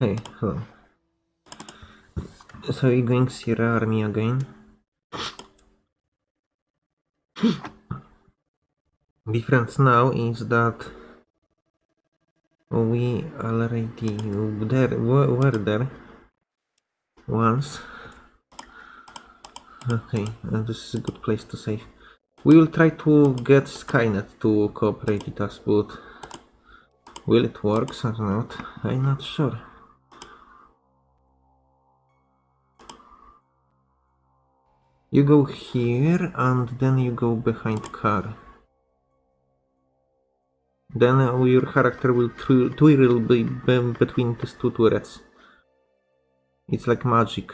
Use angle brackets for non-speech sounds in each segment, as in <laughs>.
Hey, hello. So you're going Sierra Army again? <gasps> Difference now is that we already there were, there once. Okay, and this is a good place to save. We will try to get Skynet to cooperate with us, but will it work or not? I'm not sure. You go here and then you go behind car. Then your character will twirl be- between these two turrets. It's like magic.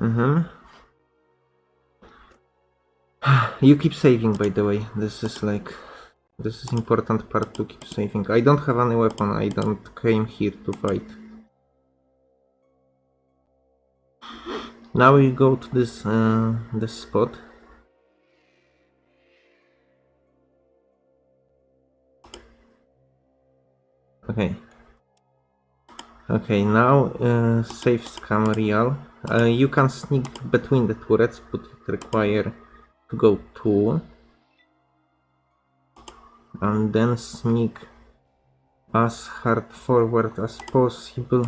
Mm-hmm. <sighs> You keep saving, by the way. This is like... This is important part to keep saving. I don't have any weapon. I don't came here to fight. Now we go to this uh, this spot. Okay. Okay, now uh, save scam real. Uh, you can sneak between the turrets, but it require to go two. And then sneak as hard forward as possible.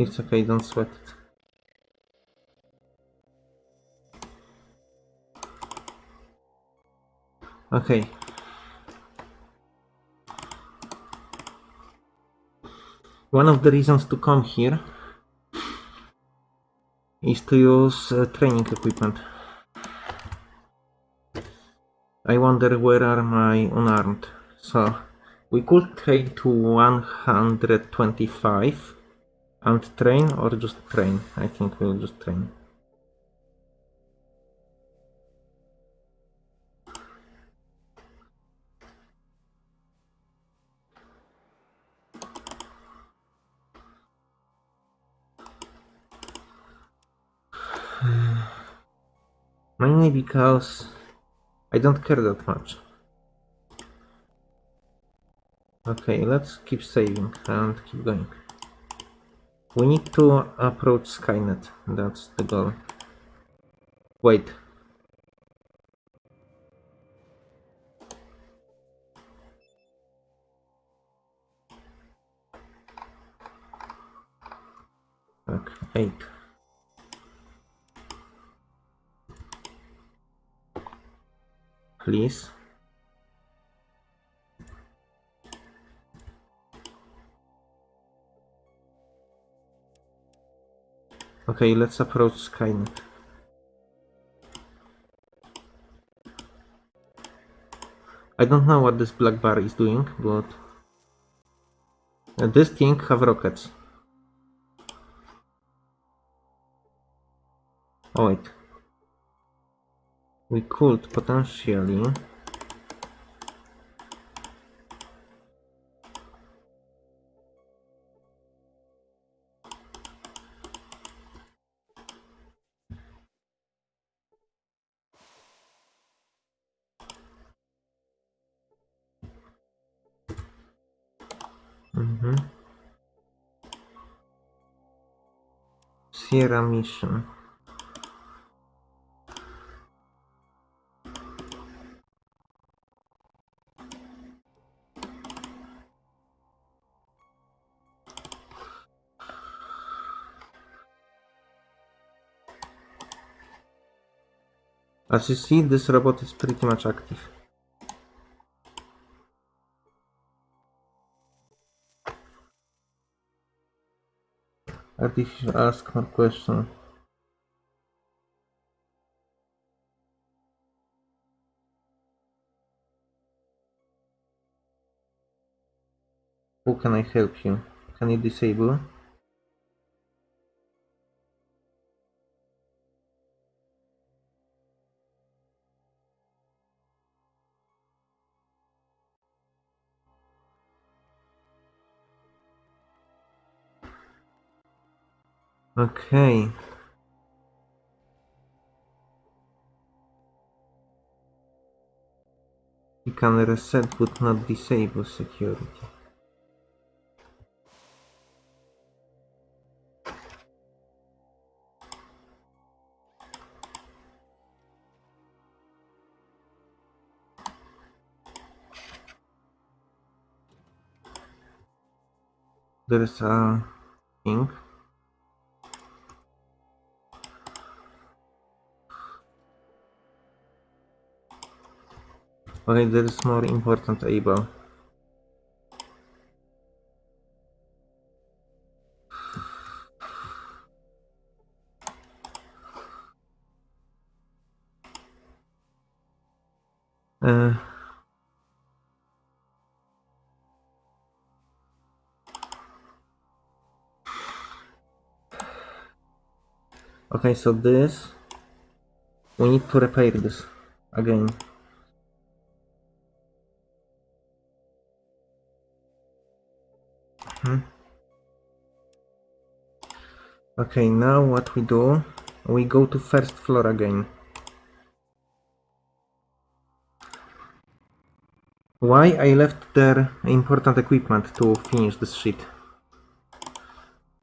It's okay, don't sweat it. Okay. One of the reasons to come here is to use uh, training equipment. I wonder where are my unarmed. So we could train to 125 and train or just train. I think we'll just train. <sighs> Mainly because I don't care that much. Okay, let's keep saving and keep going. We need to approach Skynet. That's the goal. Wait. Okay, eight. Please. Okay, let's approach Skynet. I don't know what this black bar is doing, but this thing have rockets. Oh wait. We could potentially Sierra Mission. As you see, this robot is pretty much active. Artificial ask more question. How can I help you? Can you disable? Okay. You can reset but not disable security. There's a thing. Okay, there is more important able. Uh, okay, so this we need to repair this again. Okay, now what we do? We go to first floor again. Why I left there important equipment to finish this shit?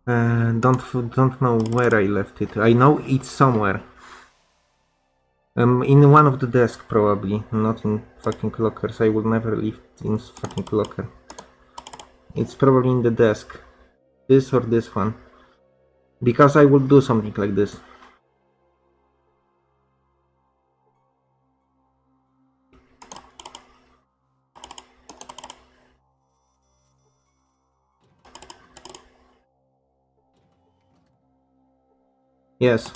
Uh, don't don't know where I left it. I know it's somewhere. Um, in one of the desk probably, not in fucking lockers. I will never leave in fucking locker. It's probably in the desk. This or this one. Because I will do something like this. Yes.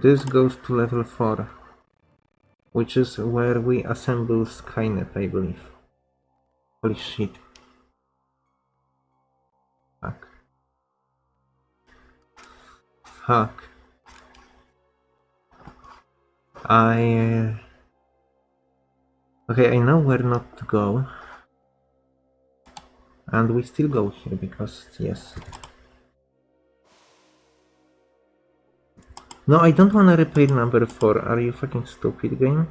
This goes to level 4. Which is where we assemble Skynet, I believe. Holy shit. Fuck. Fuck. I... Uh... Okay, I know where not to go. And we still go here because, yes. No, I don't wanna repair number 4. Are you fucking stupid game?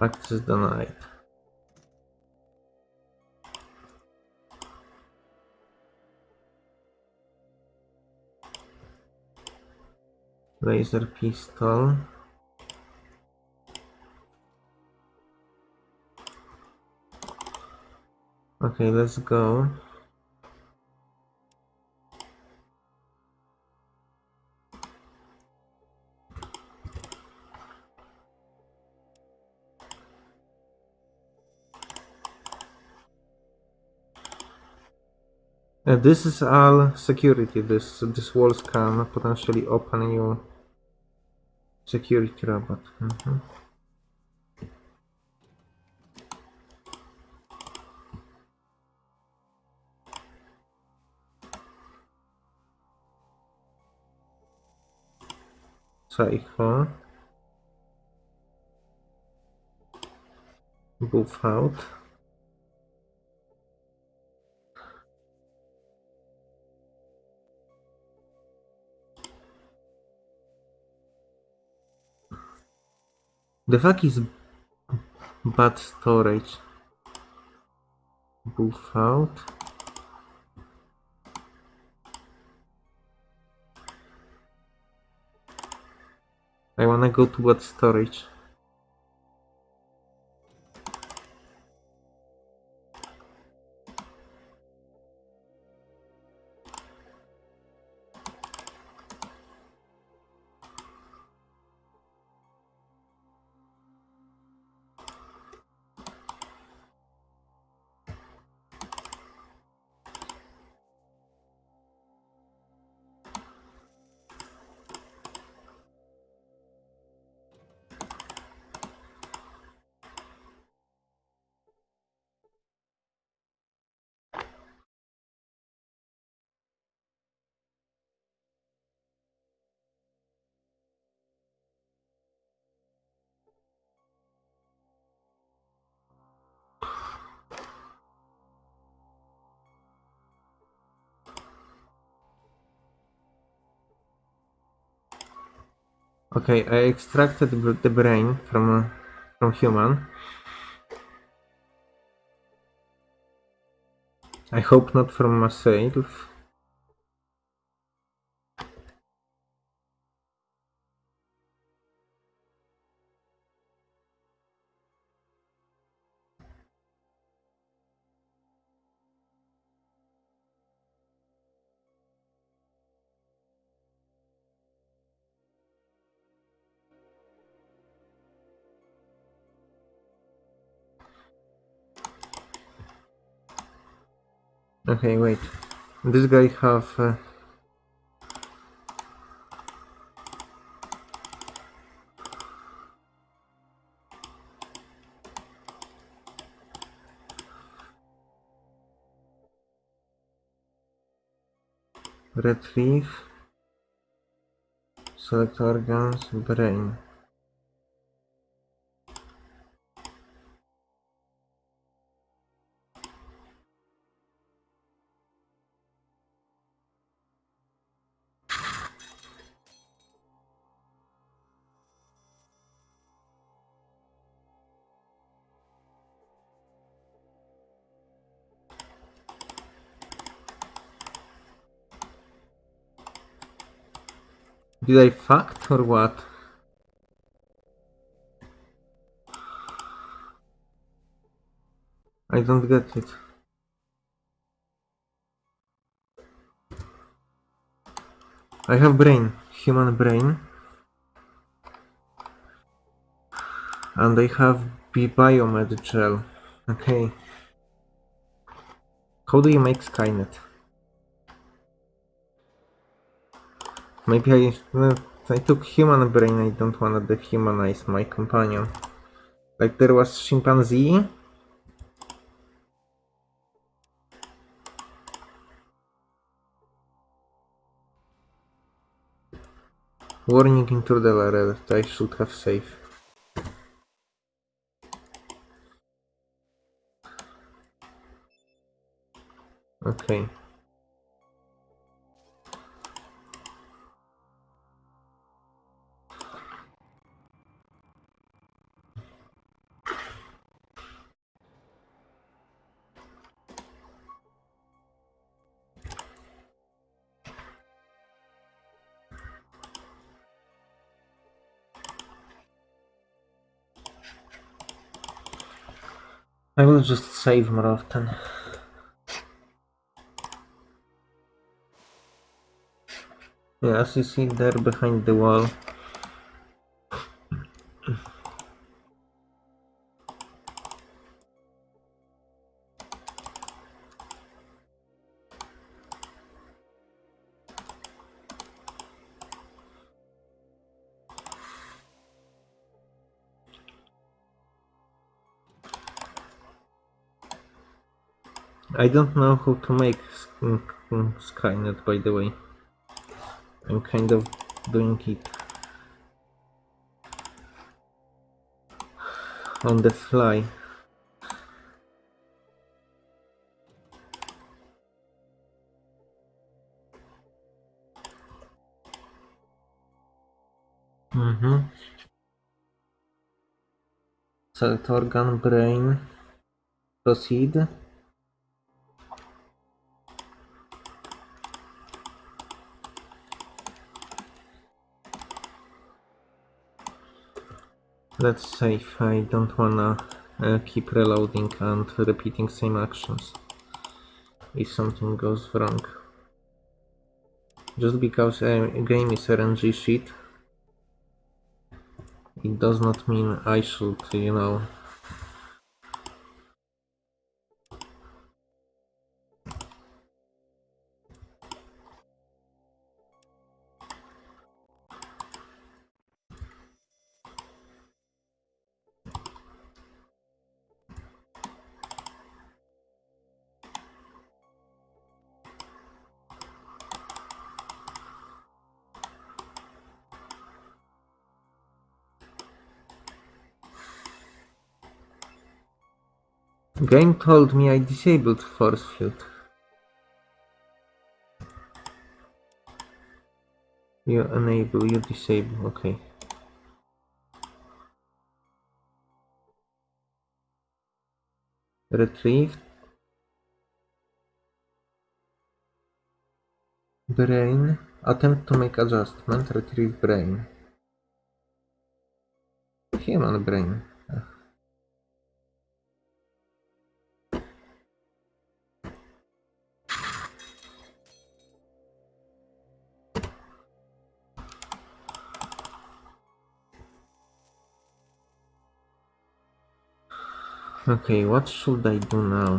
Access denied. Laser pistol. Okay, let's go. Uh, this is all security. This this walls can potentially open you security robot. Mhm. Psycho. Buffout. The fuck is bad storage? Buffout. I wanna go to bad storage. Okay, I extracted the brain from uh, from human. I hope not from myself. Okay, wait. This guy have. Uh, retrieve. Select organs, brain. Did I fact or what? I don't get it. I have brain, human brain. And I have B biomed gel. Okay. How do you make Skynet? Maybe I, no, I took human brain, I don't wanna dehumanize my companion. Like there was chimpanzee. Warning intruder alert, I should have saved. Okay. Just save more often. Yeah, as you see there behind the wall. I don't know how to make Skynet, by the way. I'm kind of doing it on the fly. Mm-hmm. Select organ, brain. Proceed. Let's save. I don't wanna uh, keep reloading and repeating same actions if something goes wrong. Just because a game is RNG shit, it does not mean I should, you know, Game told me I disabled force field. You enable, you disable, okay. Retrieve Brain. Attempt to make adjustment. Retrieve brain. Human brain. Okay, what should I do now?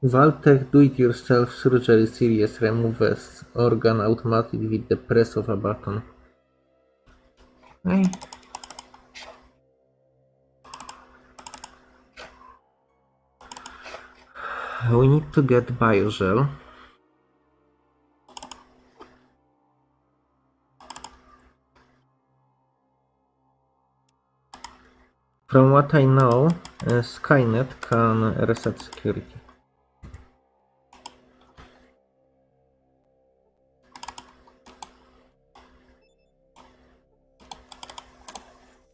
Vault-Tec do-it-yourself surgery series removes organ automatically with the press of a button. Okay. We need to get biogel. From what I know, uh, Skynet can reset security.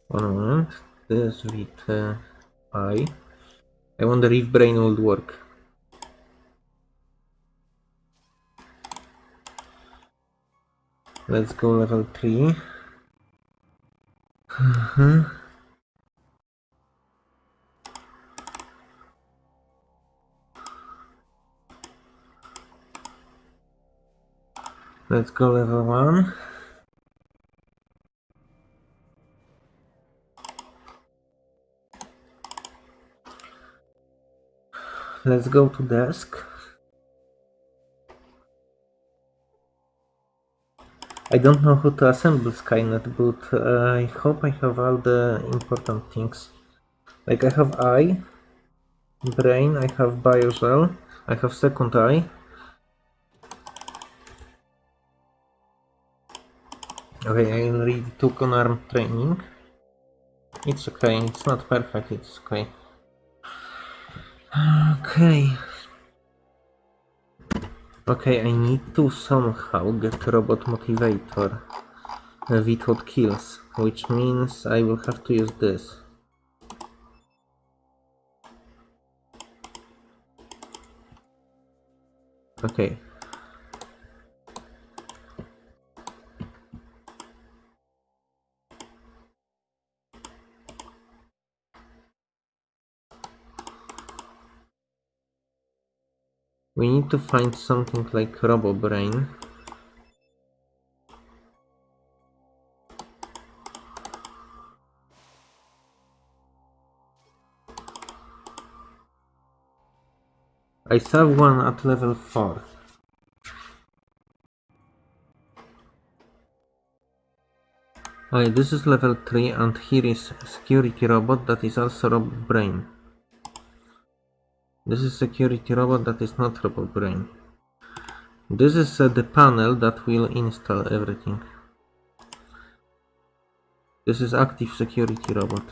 One moment. This with uh, I. I wonder if brain would work. Let's go level 3. <sighs> Let's go level 1. Let's go to desk. I don't know how to assemble Skynet, but uh, I hope I have all the important things. Like I have eye, brain, I have biogel, I have second eye. Okay, I already took on arm training. It's okay, it's not perfect, it's okay. Okay. Okay, I need to somehow get robot motivator without kills, which means I will have to use this. Okay. We need to find something like Robo Brain. I saw one at level 4. Okay, this is level 3 and here is security robot that is also Robo Brain. This is security robot that is not robot brain. This is uh, the panel that will install everything. This is active security robot.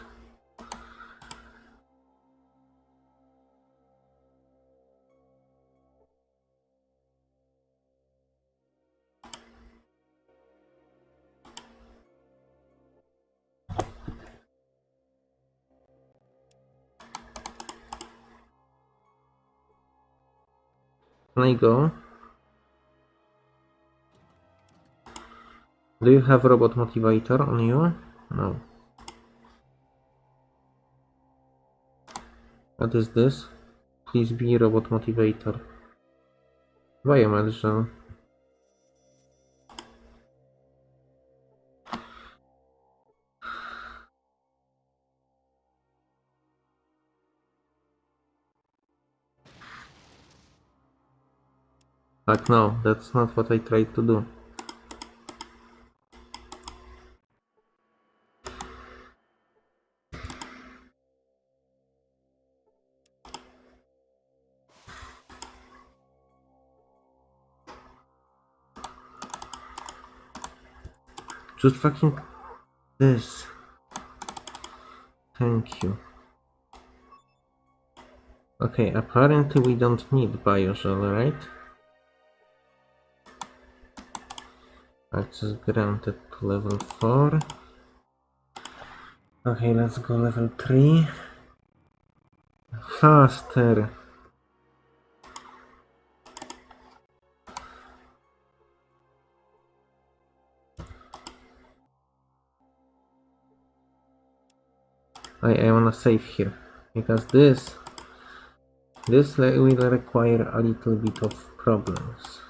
Can I go? Do you have robot motivator on you? No. What is this? Please be robot motivator. Biomed Like no, that's not what I tried to do. Just fucking this. Thank you. Okay, apparently we don't need Biogel, right? Access granted to level 4. Okay, let's go level 3. Faster. I, I wanna save here because this this will require a little bit of problems.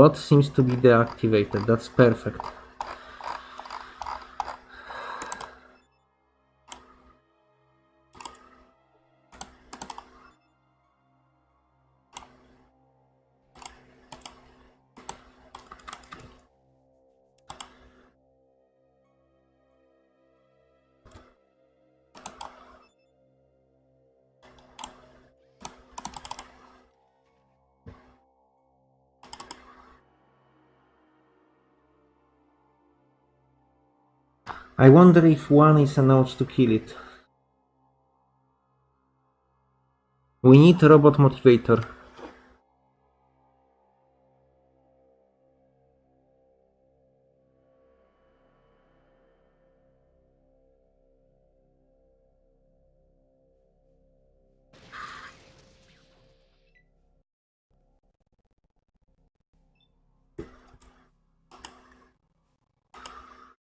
Bot seems to be deactivated, that's perfect. I wonder if one is announced to kill it. We need a robot motivator.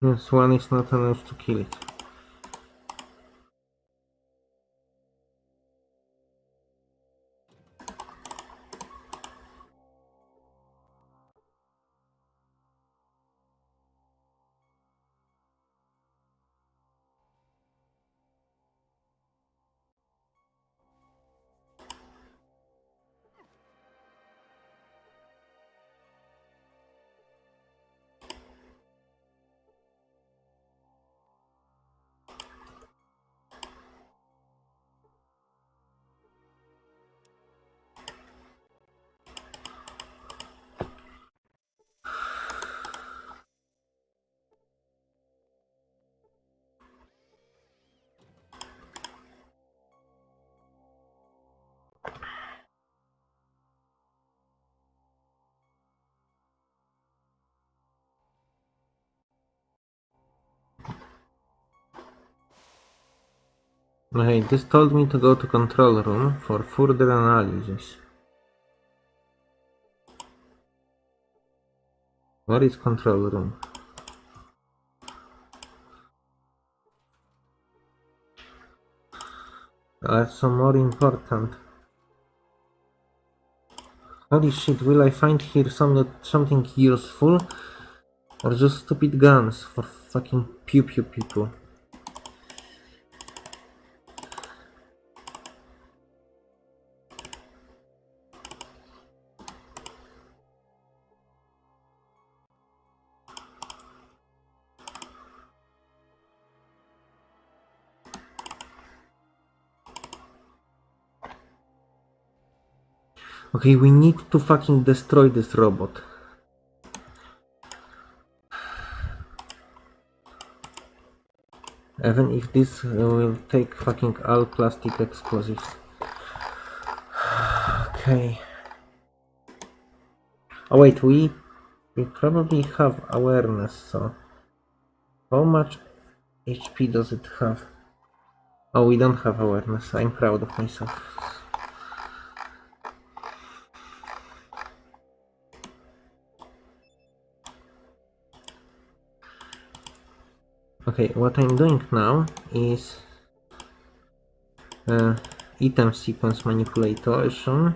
Yes, one is not announced to kill it. Okay, this told me to go to control room for further analysis. What is control room? That's some more important. Holy shit, will I find here some something useful? Or just stupid guns for fucking pew pew people? Okay, we need to fucking destroy this robot. Even if this uh, will take fucking all plastic explosives. <sighs> Okay. Oh wait, we we probably have awareness, so how much HP does it have? Oh, we don't have awareness. I'm proud of myself. Okay, what I'm doing now is uh, item sequence manipulation,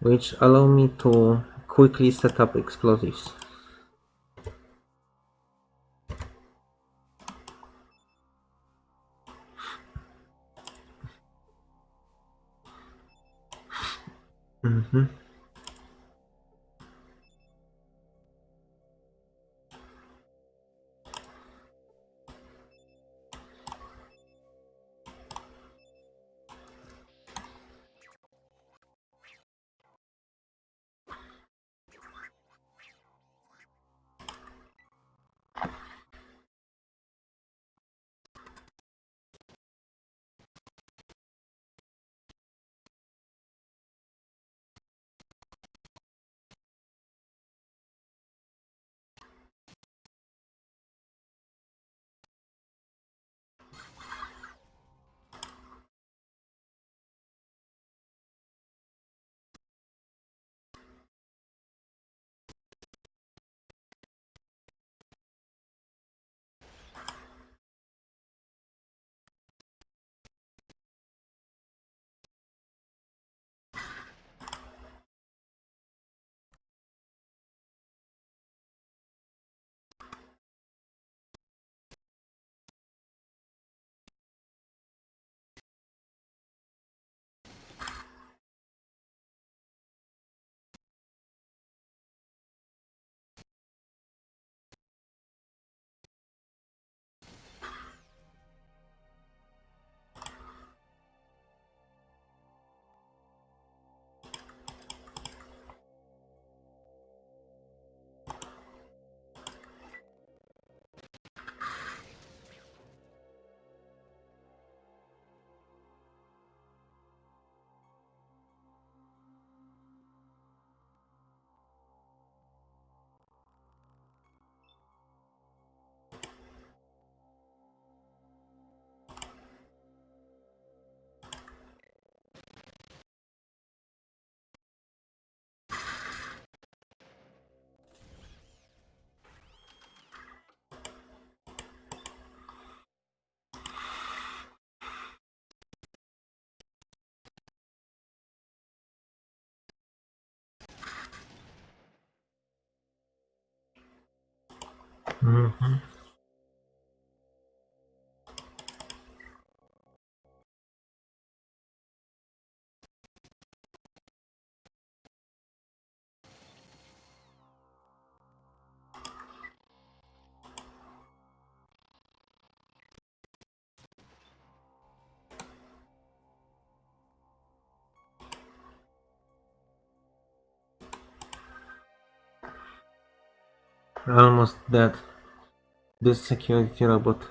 which allow me to quickly set up explosives. Mhm. Mhm. Almost dead. This security robot.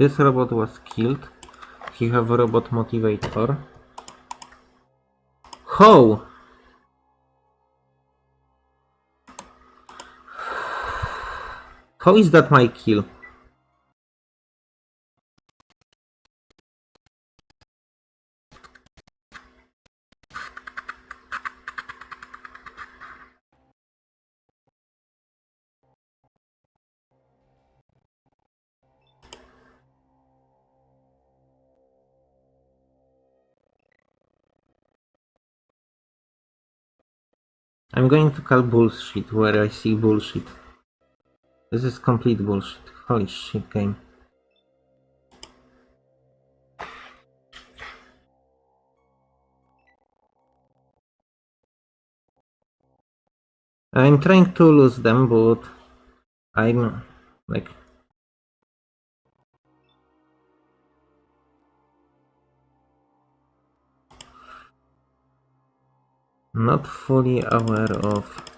This robot was killed. He have a robot motivator. How? How is that my kill? I'm going to call bullshit where I see bullshit. This is complete bullshit. Holy shit game. I'm trying to lose them, but I'm like not fully aware of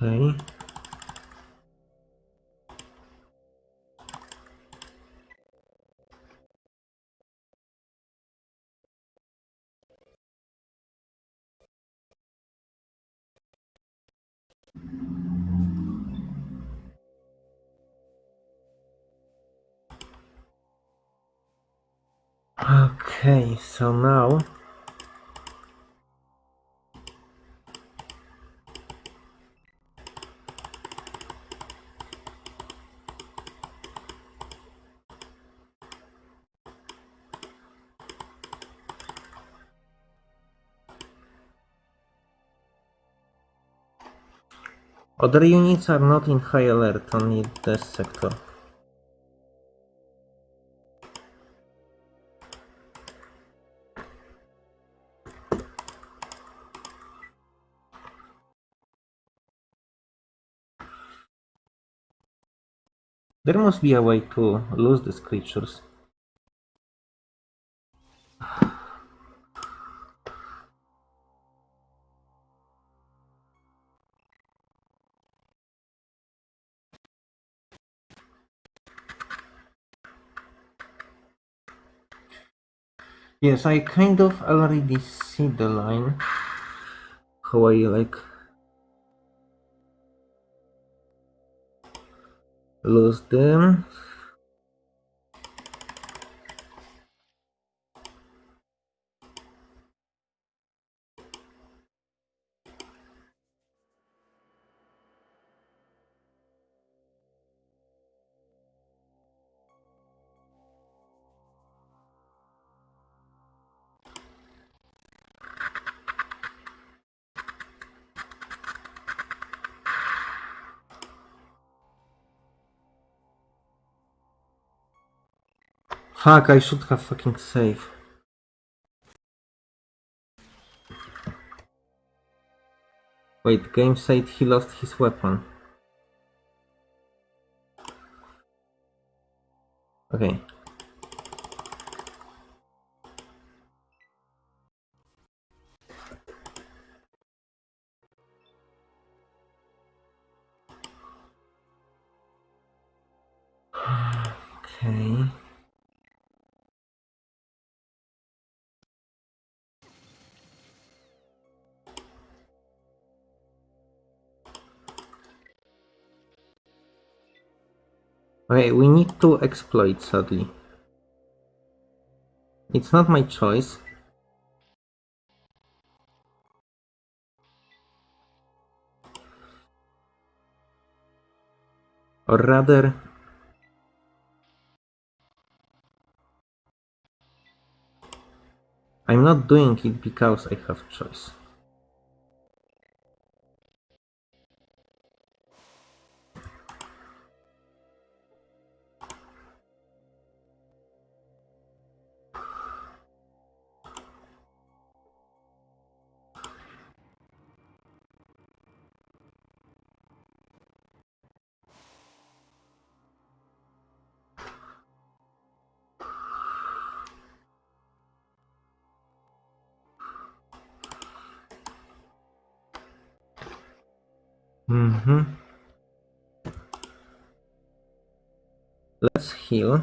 Okay. Okay, so now Other units are not in high alert, only this sector. There must be a way to lose these creatures. Yes, I kind of already see the line. How I like lose them. Fuck, I should have fucking saved. Wait, game said he lost his weapon. Okay. <sighs> Okay. Okay, we need to exploit, sadly. It's not my choice. Or rather... I'm not doing it because I have choice. Mm-hmm. Let's heal.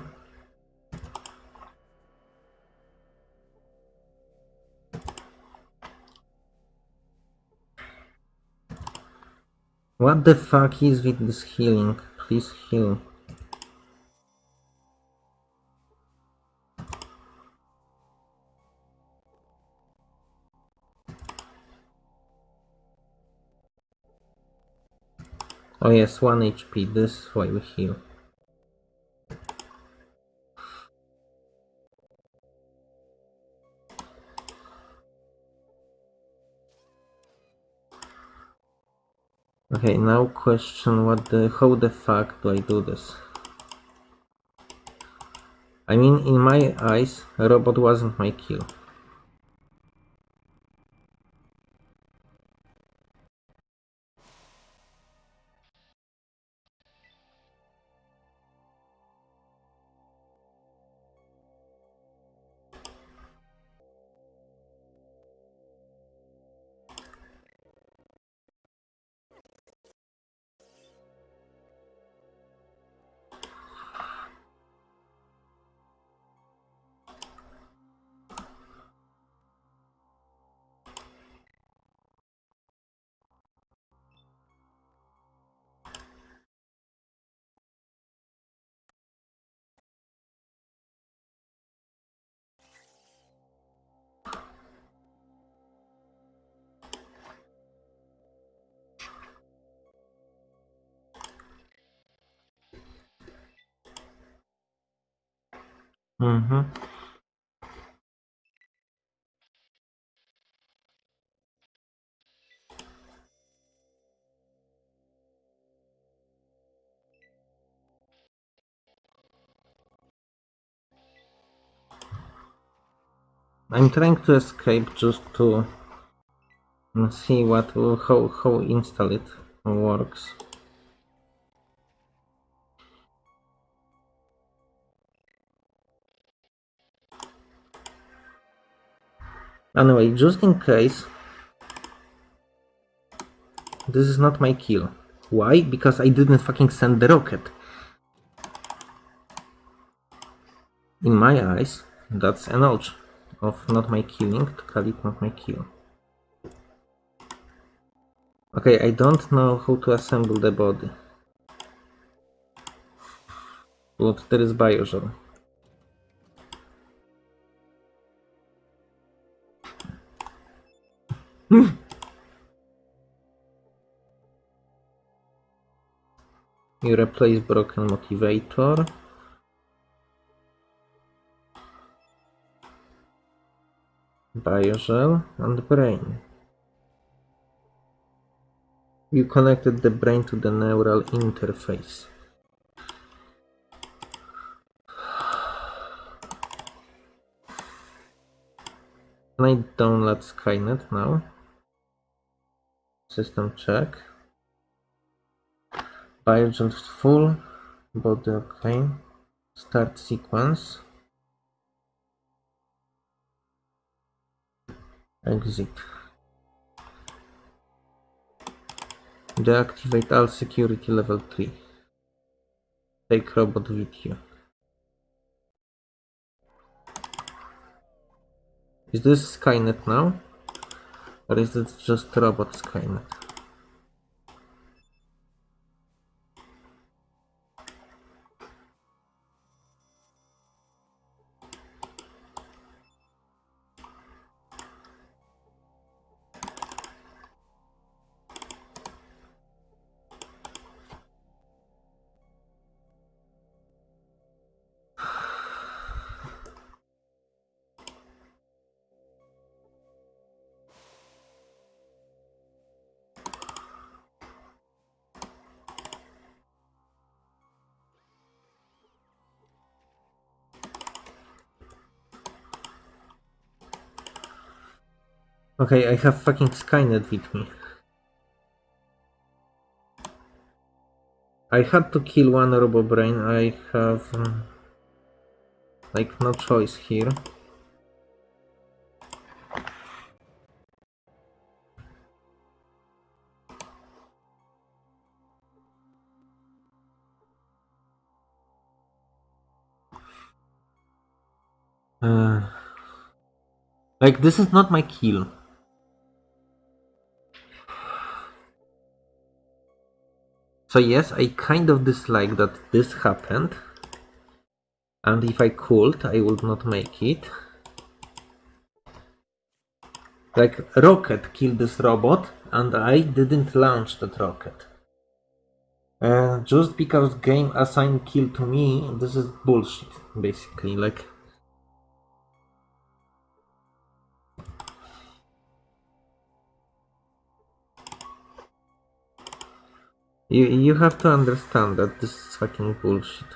What the fuck is with this healing? Please heal. Oh yes, 1 HP, this is why we heal. Okay, now question what the how the fuck do I do this? I mean, in my eyes, a robot wasn't my kill. I'm trying to escape just to mm, see what how how install it works. Anyway, just in case, this is not my kill. Why? Because I didn't fucking send the rocket. In my eyes, that's an ultra of not my killing, to it not my kill. Okay, I don't know how to assemble the body. But there is Biogel. <laughs> you replace broken motivator. Biogel and brain. You connected the brain to the neural interface. Can I download Skynet now? System check. Biogel full. Body okay. Start sequence. Exit. Deactivate all security level 3. Take robot with you. Is this Skynet now? Or is it just robot Skynet? Okay, I have fucking Skynet with me. I had to kill one RoboBrain. I have um, like no choice here. Uh, like this is not my kill. So yes, I kind of dislike that this happened. And if I could, I would not make it. Like, rocket killed this robot, and I didn't launch that rocket. Uh, just because game assigned kill to me, this is bullshit, basically. Like, You you have to understand that this is fucking bullshit.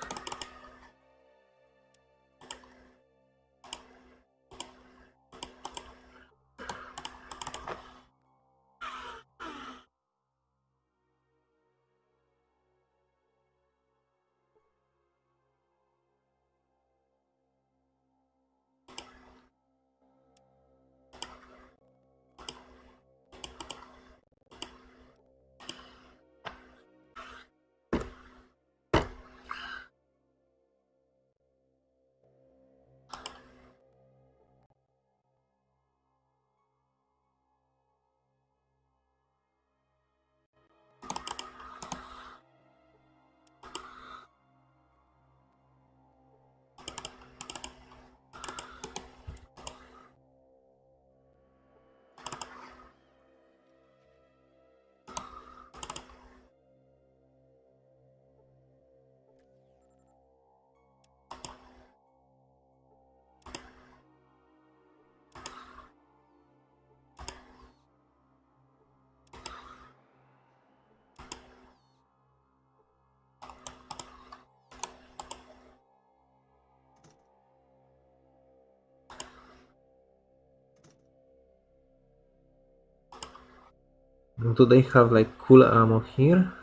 Do they have like cool ammo here?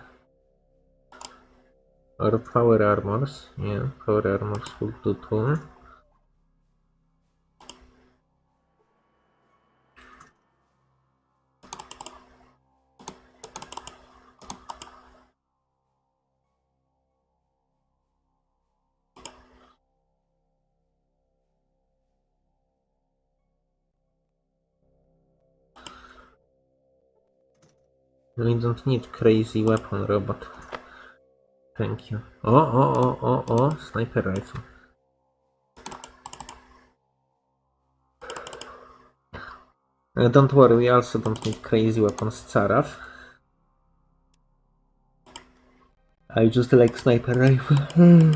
Or power armors? Yeah, power armors will do too. We don't need crazy weapon robot. Thank you. Oh, oh, oh, oh, oh, sniper rifle. Uh, don't worry, we also don't need crazy weapons, Tsaraf. I just like sniper rifle. <laughs>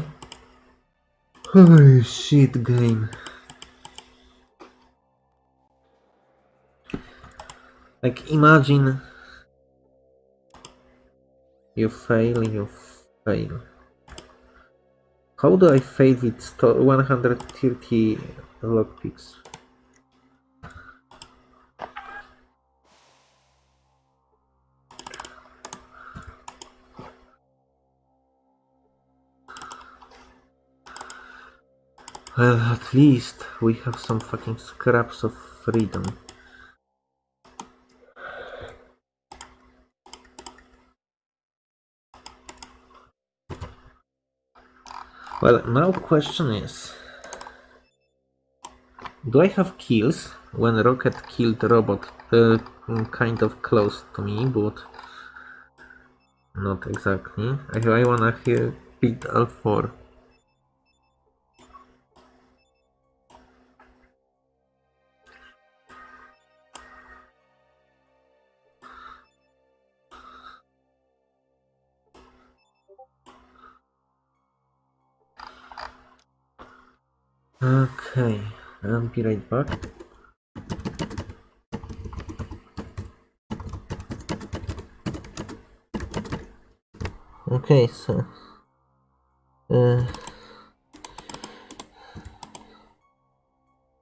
Holy shit game. Like imagine you fail, you fail. How do I fail with sto- 130 lockpicks? Well, at least we have some fucking scraps of freedom. Well, now question is, do I have kills when rocket killed robot? Uh, kind of close to me, but not exactly. I, I wanna hear beat L4. Okay, I'll be right back. Okay, so uh,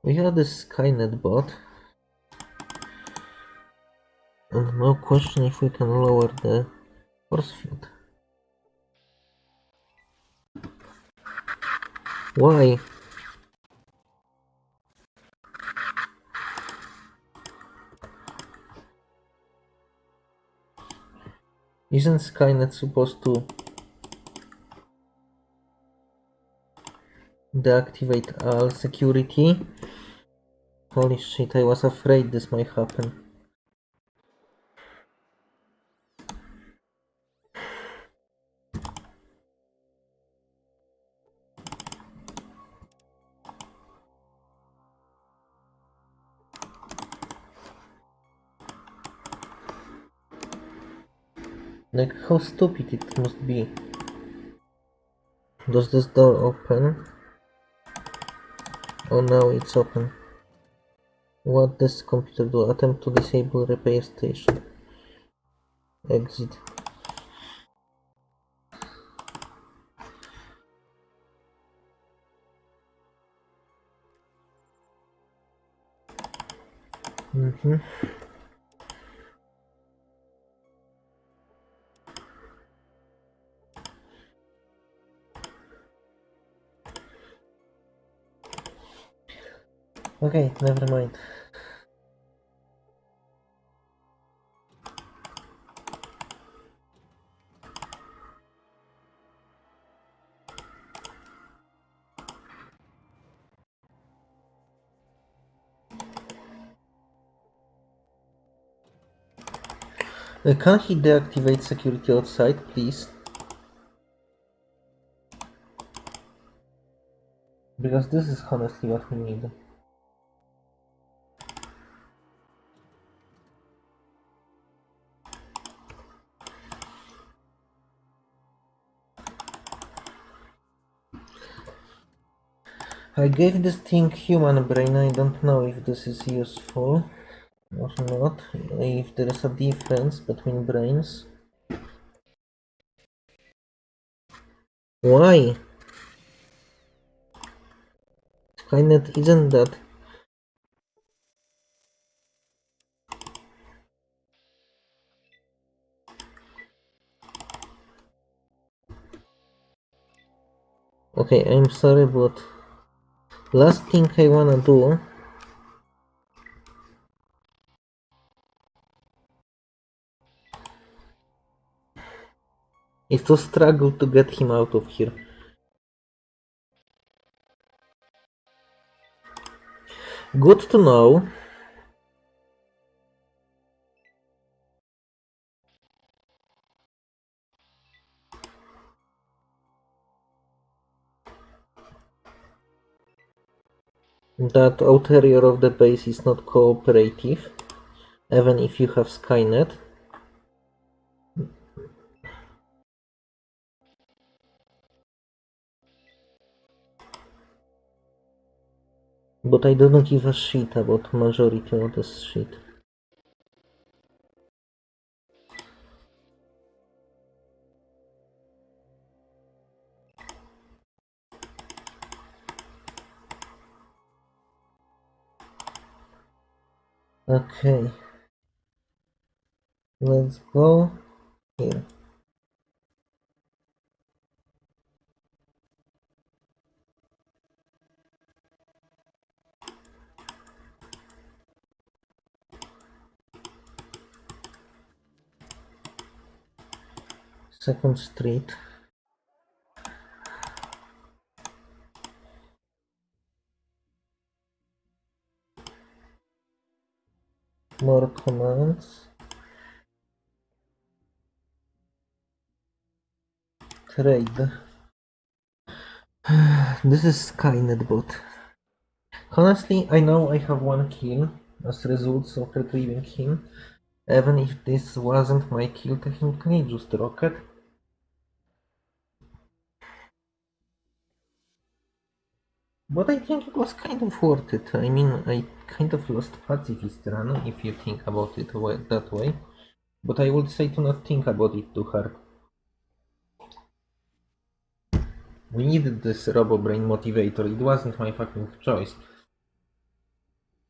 we have this Skynet bot, and no question if we can lower the force field. Why? Isn't Skynet supposed to deactivate all security? Holy shit, I was afraid this might happen. Like, how stupid it must be. Does this door open? Oh, now it's open. What does computer do? Attempt to disable repair station. Exit. Mm-hmm. Okay, never mind. Uh, can he deactivate security outside, please? Because this is honestly what we need. I gave this thing human brain, I don't know if this is useful or not, if there is a difference between brains. Why? Skynet isn't that Okay, I'm sorry, but last thing I wanna do is to struggle to get him out of here. Good to know. That outerior of the base is not cooperative, even if you have Skynet. But I don't give a shit about majority of this shit. Okay. Let's go here. Second Street. More commands. Trade. <sighs> This is Skynet bot. Honestly, I know I have one kill as a result of retrieving him. Even if this wasn't my kill technically, just rocket. But I think it was kind of worth it. I mean, I kind of lost pacifist run if you think about it that way. But I would say to not think about it too hard. We needed this RoboBrain motivator. It wasn't my fucking choice.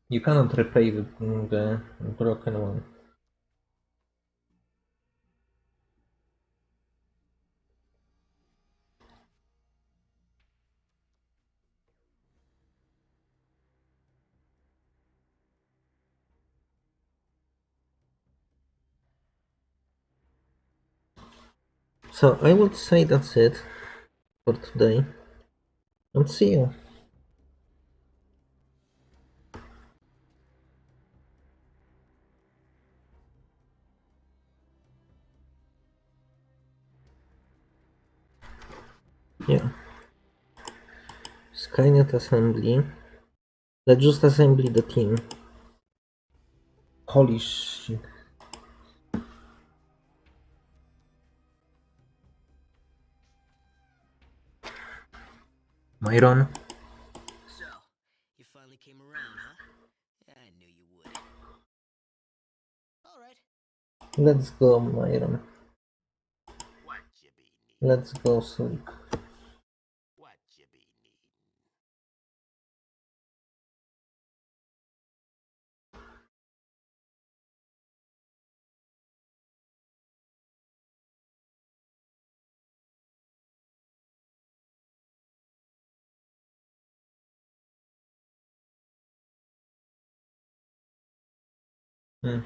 You cannot replay the, the broken one. So I would say that's it for today. And see you. Yeah. Skynet assembly. Let's just assemble the team. Holy shit. Myron. So, you finally came around, huh? I knew you would. Alright. Let's go, Myron. What you be? Let's go, sleep. Hmm.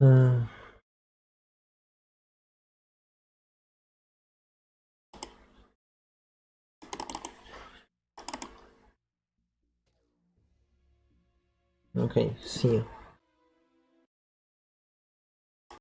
Hmm. Okay, see you.